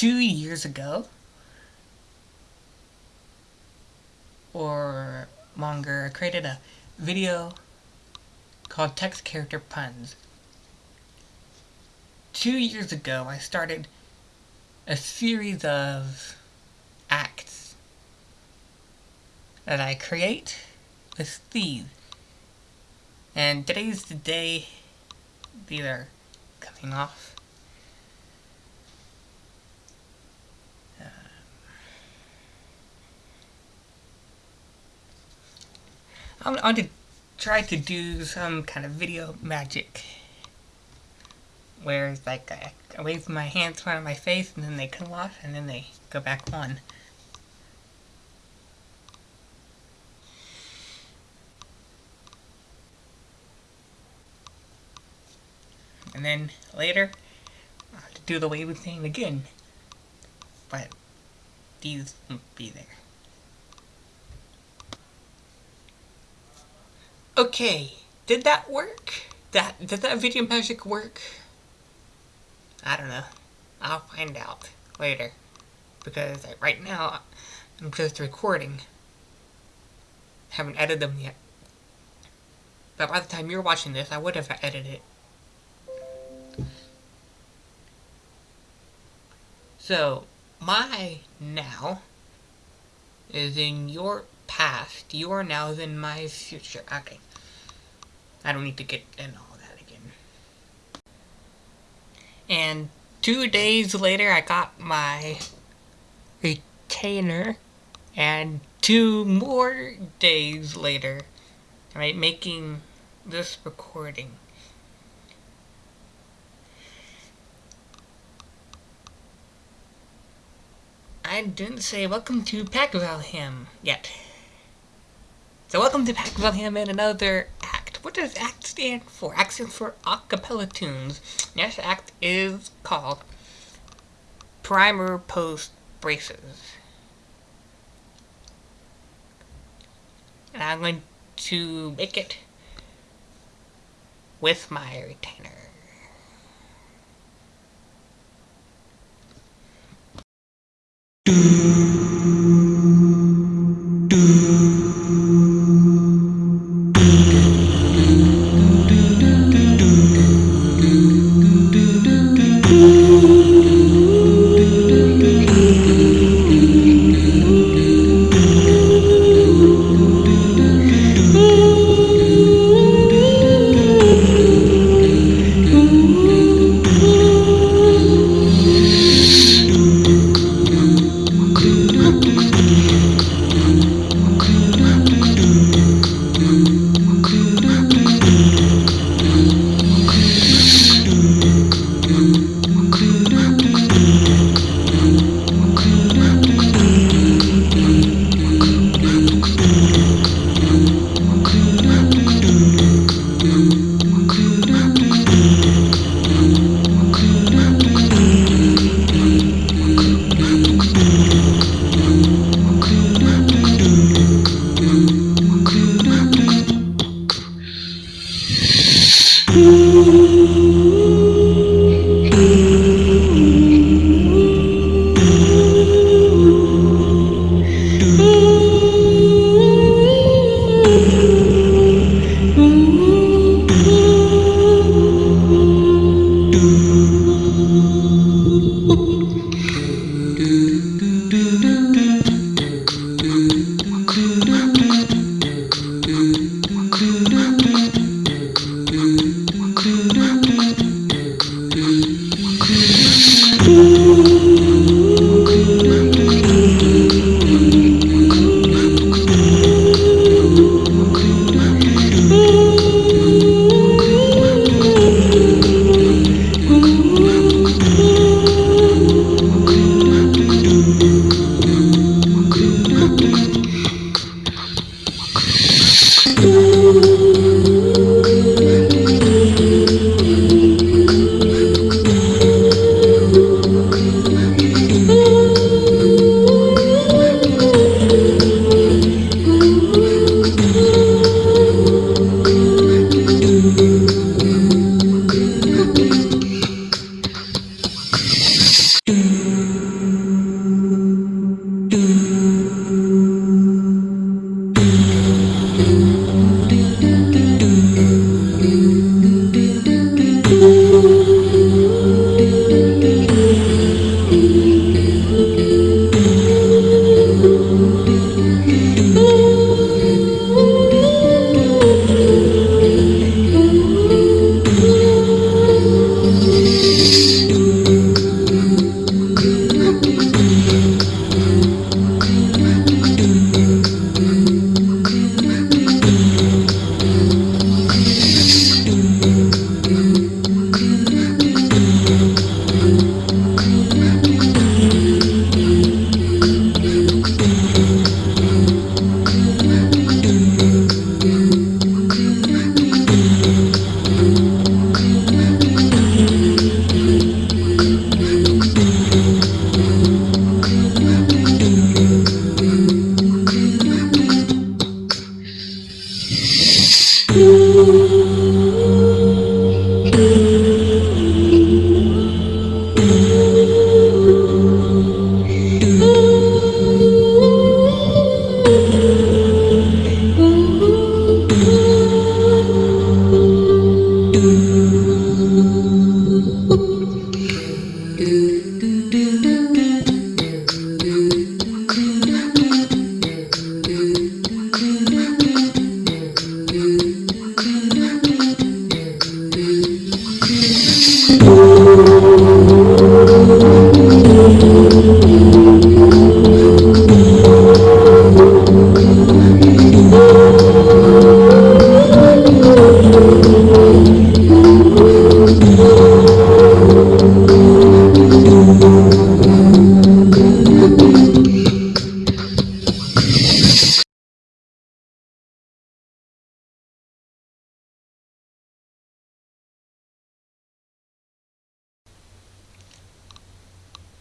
two years ago, or longer, I created a video called Text Character Puns. Two years ago, I started a series of acts that I create with these. And today's the day these are coming off. Uh, I'm going to try to do some kind of video magic where it's like I, I wave my hands in front of my face and then they come off and then they go back on. And then later, I have to do the waving thing again. But these won't be there. Okay, did that work? That Did that video magic work? I don't know. I'll find out later. Because right now, I'm just recording. Haven't edited them yet. But by the time you're watching this, I would have edited it. So, my now is in your past. You are now in my future. Okay. I don't need to get in all that again. And two days later, I got my retainer. And two more days later, I'm right, making this recording. I didn't say welcome to Pack Valheim yet. So welcome to Pack Valheim and another. What does ACT stand for? ACT stands for Acapella Tunes. Yes, ACT is called Primer Post Braces. And I'm going to make it with my retainer.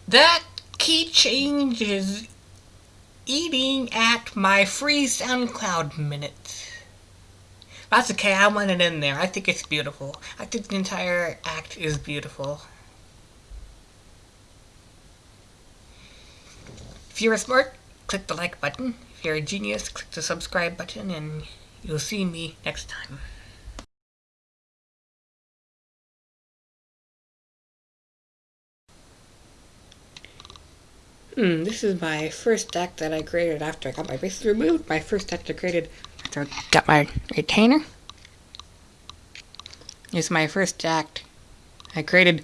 That key change is eating at my free SoundCloud minutes. That's okay, I want it in there. I think it's beautiful. I think the entire act is beautiful. If you're smart, click the like button. If you're a genius, click the subscribe button and you'll see me next time. Hmm, this is my first deck that I created after I got my bases removed. My first deck I created after I got my retainer. It's my first deck I created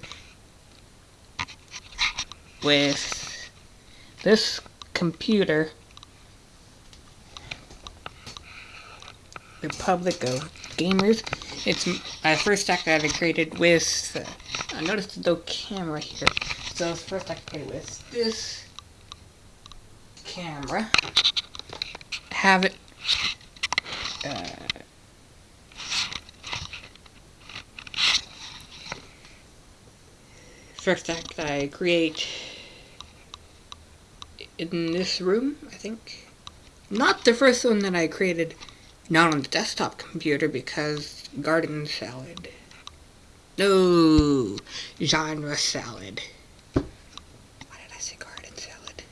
with this computer. Republic of Gamers. It's my first deck that I created with. Uh, I noticed no camera here. So the first deck I created with this camera. Have it. Uh, first deck that I create in this room, I think. Not the first one that I created not on the desktop computer because garden salad. No, genre salad. Why did I say garden salad?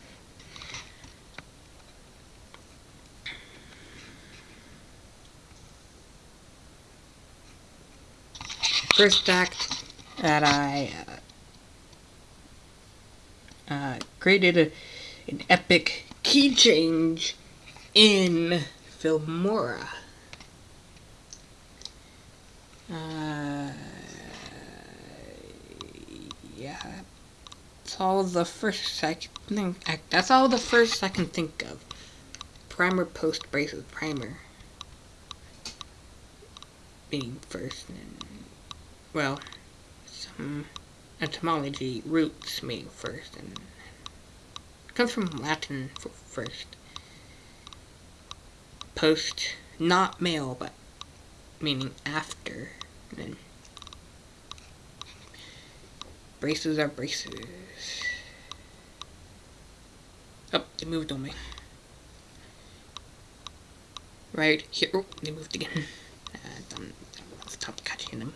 First act that I uh, uh, created a, an epic key change in Filmora. Uh, yeah, that's all the first I can think. That's all the first I can think of. Primer, post, braces, primer. Being first, and well, some etymology roots meaning first, and comes from Latin for first post, not male, but meaning after. And then braces are braces. Oh, they moved on me. Right here. Oh, they moved again. Uh, stop catching them.